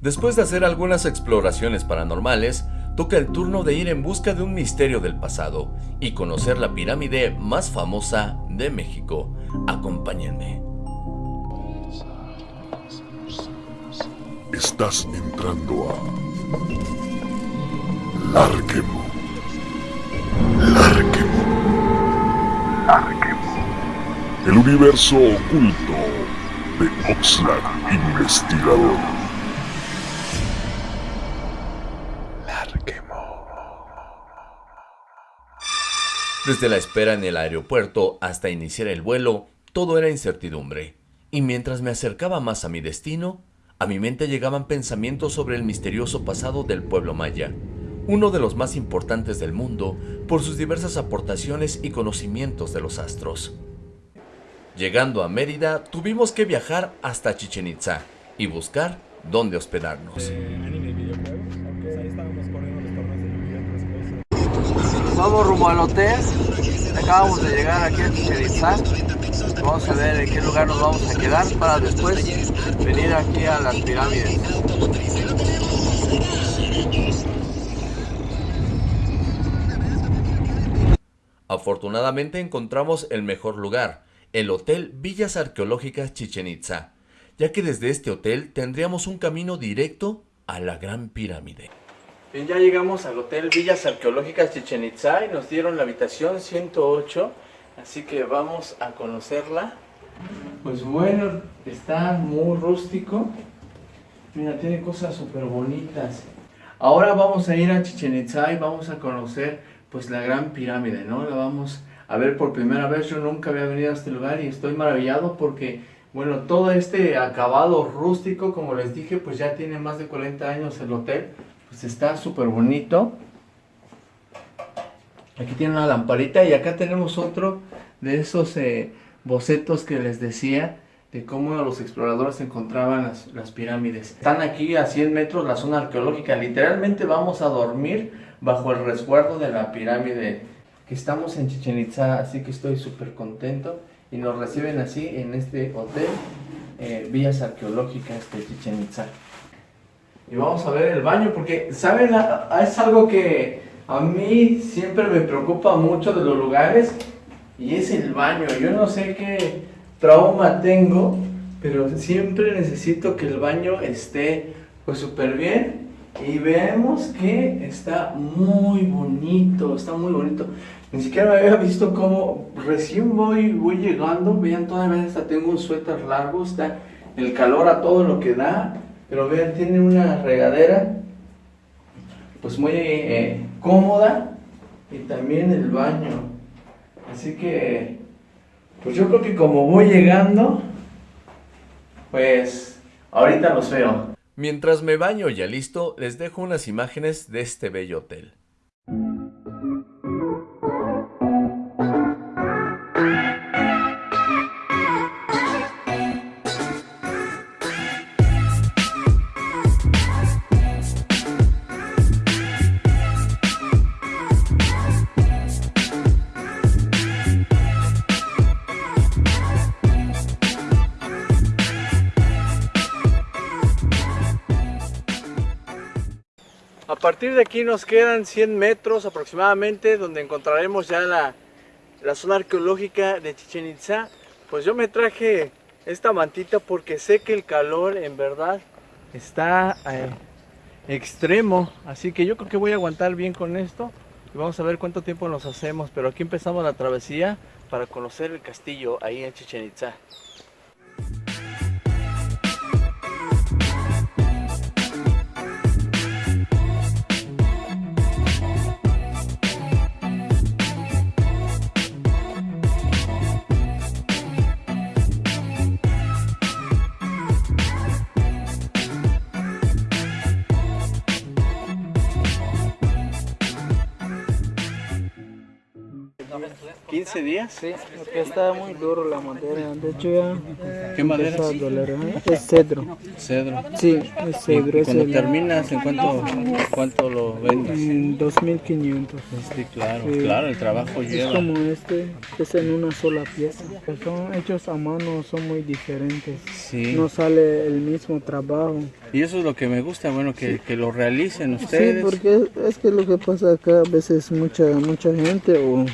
Después de hacer algunas exploraciones paranormales, toca el turno de ir en busca de un misterio del pasado y conocer la pirámide más famosa de México. Acompáñenme. Estás entrando a Larquemo. Larquemo. Larquemo. El universo oculto de Oxlack Investigador. Desde la espera en el aeropuerto hasta iniciar el vuelo, todo era incertidumbre. Y mientras me acercaba más a mi destino, a mi mente llegaban pensamientos sobre el misterioso pasado del pueblo maya, uno de los más importantes del mundo por sus diversas aportaciones y conocimientos de los astros. Llegando a Mérida, tuvimos que viajar hasta Chichen Itza y buscar dónde hospedarnos. Vamos rumbo al hotel. Acabamos de llegar aquí a Chichen Itza. Vamos a ver en qué lugar nos vamos a quedar para después venir aquí a las pirámides. Afortunadamente encontramos el mejor lugar, el Hotel Villas Arqueológicas Chichen Itza, ya que desde este hotel tendríamos un camino directo a la Gran Pirámide. Bien, ya llegamos al Hotel Villas Arqueológicas Chichen Itza y nos dieron la habitación 108, así que vamos a conocerla. Pues bueno, está muy rústico. Mira, tiene cosas súper bonitas. Ahora vamos a ir a Chichen Itza y vamos a conocer pues la gran pirámide, ¿no? La vamos a ver por primera vez. Yo nunca había venido a este lugar y estoy maravillado porque, bueno, todo este acabado rústico, como les dije, pues ya tiene más de 40 años el hotel. Pues está súper bonito. Aquí tiene una lamparita y acá tenemos otro de esos eh, bocetos que les decía de cómo los exploradores encontraban las, las, pirámides. Están aquí a 100 metros la zona arqueológica. Literalmente vamos a dormir bajo el resguardo de la pirámide. Que estamos en Chichen Itza, así que estoy súper contento. Y nos reciben así en este hotel, eh, Villas Arqueológicas de Chichen Itza. Y vamos a ver el baño, porque, ¿saben? Es algo que a mí siempre me preocupa mucho de los lugares. Y es el baño. Yo no sé qué trauma tengo, pero siempre necesito que el baño esté pues súper bien y vemos que está muy bonito, está muy bonito. Ni siquiera me había visto como recién voy, voy llegando, vean todavía hasta tengo un suéter largo, está el calor a todo lo que da, pero vean tiene una regadera pues muy eh, cómoda y también el baño. Así que pues yo creo que como voy llegando, pues ahorita los veo. Mientras me baño ya listo, les dejo unas imágenes de este bello hotel. Partir de aquí nos quedan 100 metros aproximadamente donde encontraremos ya la, la zona arqueológica de Chichen Itza. Pues yo me traje esta mantita porque sé que el calor en verdad está eh, extremo. Así que yo creo que voy a aguantar bien con esto. Y vamos a ver cuánto tiempo nos hacemos. Pero aquí empezamos la travesía para conocer el castillo ahí en Chichen Itza. 15 días. Sí, porque está muy duro la madera. De hecho ya ¿Qué madera a es? doler. ¿eh? Es cedro. Cedro. Sí, es cedro. y Es cuando terminas, ¿en cuánto, cuánto lo vendes? en 2500. Sí, claro, Sí. claro, el trabajo Es lleva. como este, es en una sola pieza. Son hechos a mano, son muy diferentes. Sí. No sale el mismo trabajo. Y eso es lo que me gusta, bueno, que, que lo realicen Sí, ustedes. porque es que lo que pasa acá a veces mucha mucha gente o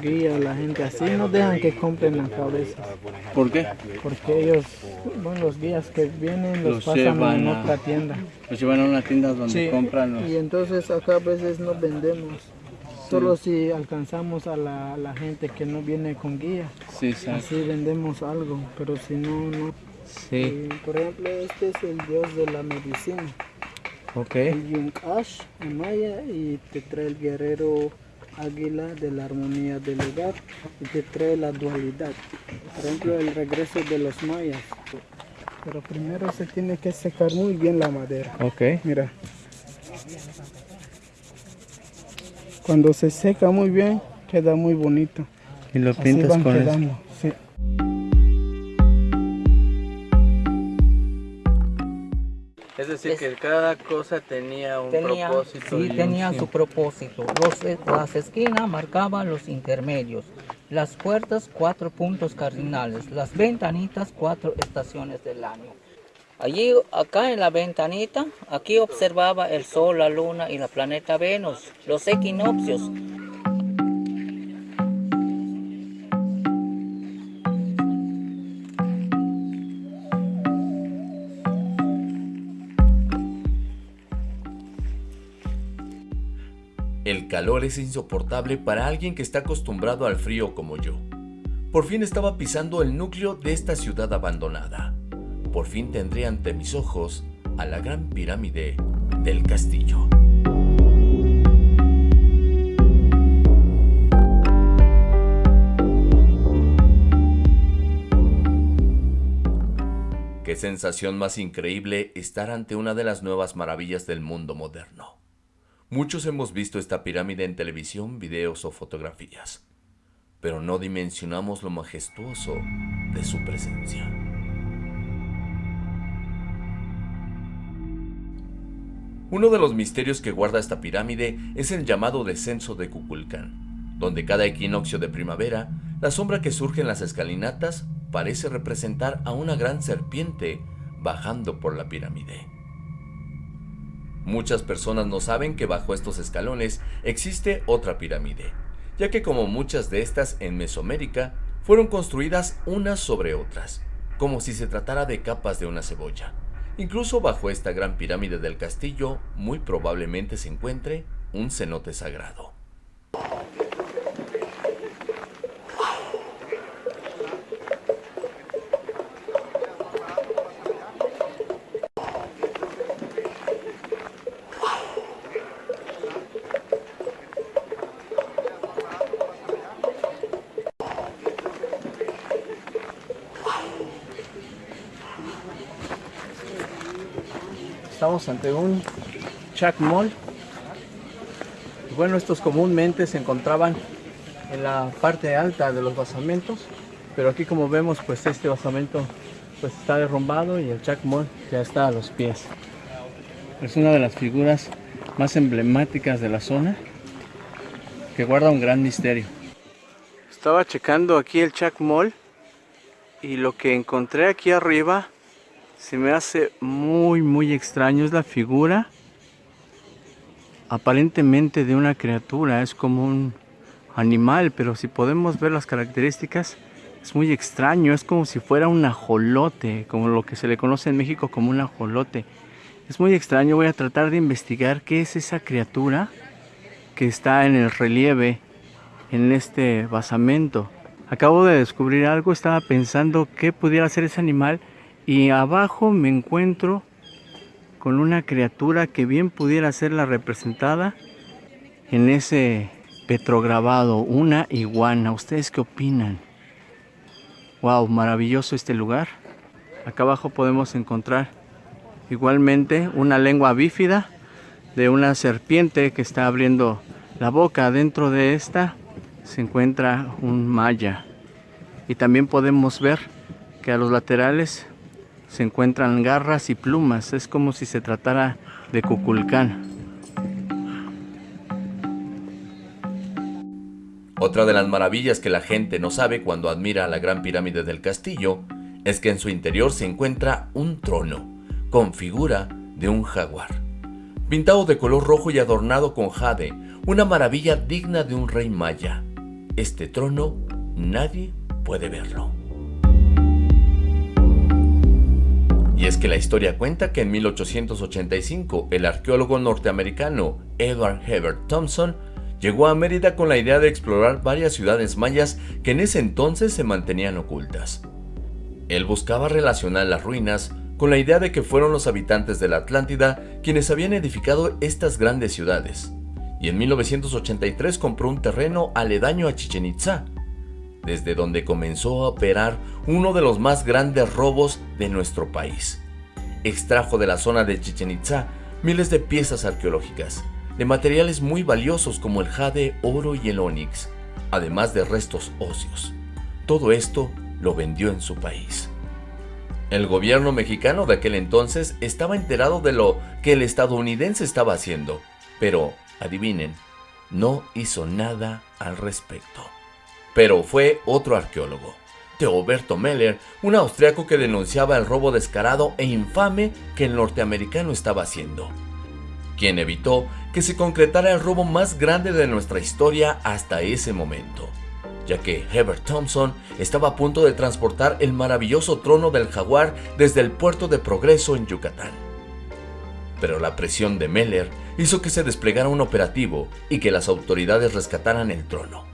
guía a la gente así no dejan que compren la cabeza. ¿Por qué? porque ellos bueno los guías que vienen los, Los pasan llevan en a- otra tienda. Los llevan a una tienda donde Sí, compran los... y entonces acá a veces no vendemos. Solo si alcanzamos a la, la gente que no viene con guía. Sí, exacto. así vendemos algo pero si no no. Sí, Y, por ejemplo este es el dios de la medicina. Ok. el Yunkash en maya y te trae el guerrero águila de la armonía del hogar y te trae la dualidad. Por ejemplo, el regreso de los mayas. Pero primero se tiene que secar muy bien la madera. Ok. Mira. Cuando se seca muy bien, queda muy bonito. Y lo Así pintas van con eso. quedando. sí. Es decir, que cada cosa tenía un Tenía, propósito. sí, un tenía su propósito. Los, eh, las esquinas marcaban los intermedios. Las puertas, cuatro puntos cardinales. Las ventanitas, cuatro estaciones del año. Allí, acá en la ventanita, aquí observaba el Sol, la Luna y la planeta Venus, los equinoccios. El calor es insoportable para alguien que está acostumbrado al frío como yo. Por fin estaba pisando el núcleo de esta ciudad abandonada. Por fin tendré ante mis ojos a la gran pirámide del castillo. Qué sensación más increíble estar ante una de las nuevas maravillas del mundo moderno. Muchos hemos visto esta pirámide en televisión, videos o fotografías, pero no dimensionamos lo majestuoso de su presencia. Uno de los misterios que guarda esta pirámide es el llamado descenso de Kukulcán, donde cada equinoccio de primavera, la sombra que surge en las escalinatas parece representar a una gran serpiente bajando por la pirámide. Muchas personas no saben que bajo estos escalones existe otra pirámide, ya que como muchas de estas en Mesoamérica, fueron construidas unas sobre otras, como si se tratara de capas de una cebolla. Incluso bajo esta gran pirámide del castillo, muy probablemente se encuentre un cenote sagrado. Estamos ante un chacmol. Bueno, estos comúnmente se encontraban en la parte alta de los basamentos, pero aquí como vemos, pues este basamento pues está derrumbado y el chacmol ya está a los pies. Es una de las figuras más emblemáticas de la zona que guarda un gran misterio. Estaba checando aquí el chacmol y lo que encontré aquí arriba se me hace muy muy extraño es la figura aparentemente de una criatura es como un animal pero si podemos ver las características es muy extraño es como si fuera un ajolote como lo que se le conoce en México como un ajolote. Es muy extraño voy a tratar de investigar qué es esa criatura que está en el relieve en este basamento. Acabo de descubrir algo estaba pensando qué pudiera ser ese animal y abajo me encuentro con una criatura que bien pudiera ser la representada en ese petrograbado, una iguana. ¿Ustedes qué opinan? Wow, maravilloso este lugar. Acá abajo podemos encontrar igualmente una lengua bífida de una serpiente que está abriendo la boca. Dentro de esta se encuentra un maya. Y también podemos ver que a los laterales se encuentran garras y plumas. Es como si se tratara de Cuculcán. Otra de las maravillas que la gente no sabe cuando admira la gran pirámide del castillo es que en su interior se encuentra un trono con figura de un jaguar, pintado de color rojo y adornado con jade, una maravilla digna de un rey maya. Este trono nadie puede verlo. Es que la historia cuenta que en 1885 el arqueólogo norteamericano Edward Hebert Thompson llegó a Mérida con la idea de explorar varias ciudades mayas que en ese entonces se mantenían ocultas. Él buscaba relacionar las ruinas con la idea de que fueron los habitantes de la Atlántida quienes habían edificado estas grandes ciudades, y en 1983 compró un terreno aledaño a Chichen Itza, desde donde comenzó a operar uno de los más grandes robos de nuestro país. Extrajo de la zona de Chichen Itza miles de piezas arqueológicas, de materiales muy valiosos como el jade, oro y el onix, además de restos óseos. Todo esto lo vendió en su país. El gobierno mexicano de aquel entonces estaba enterado de lo que el estadounidense estaba haciendo, pero, adivinen, no hizo nada al respecto. Pero fue otro arqueólogo, Teoberto Meller, un austriaco que denunciaba el robo descarado e infame que el norteamericano estaba haciendo, quien evitó que se concretara el robo más grande de nuestra historia hasta ese momento, ya que Herbert Thompson estaba a punto de transportar el maravilloso trono del jaguar desde el puerto de Progreso en Yucatán. Pero la presión de Meller hizo que se desplegara un operativo y que las autoridades rescataran el trono,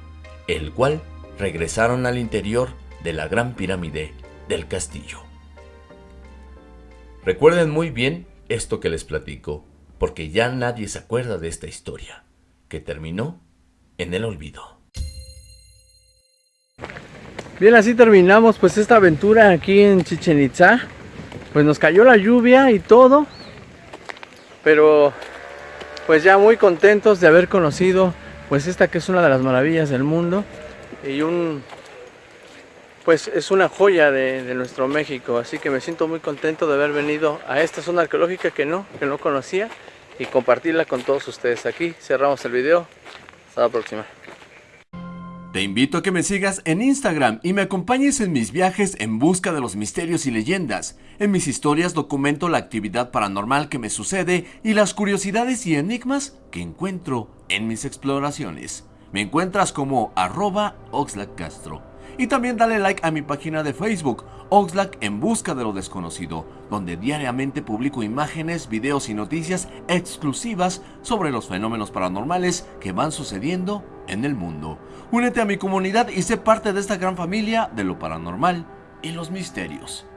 el cual regresaron al interior de la gran pirámide del castillo. Recuerden muy bien esto que les platico, porque ya nadie se acuerda de esta historia, que terminó en el olvido. Bien, así terminamos pues esta aventura aquí en Chichen Itza. Pues nos cayó la lluvia y todo, pero pues ya muy contentos de haber conocido pues esta que es una de las maravillas del mundo y un pues es una joya de, nuestro México así que me siento muy contento de haber venido a esta zona arqueológica que no que no conocía y compartirla con todos ustedes. Aquí cerramos el video. Hasta la próxima. Te invito a que me sigas en Instagram y me acompañes en mis viajes en busca de los misterios y leyendas. En mis historias documento la actividad paranormal que me sucede y las curiosidades y enigmas que encuentro en mis exploraciones. Me encuentras como arroba. Y también dale like a mi página de Facebook, Oxlack en busca de lo desconocido, donde diariamente publico imágenes, videos y noticias exclusivas sobre los fenómenos paranormales que van sucediendo en el mundo. Únete a mi comunidad y sé parte de esta gran familia de lo paranormal y los misterios.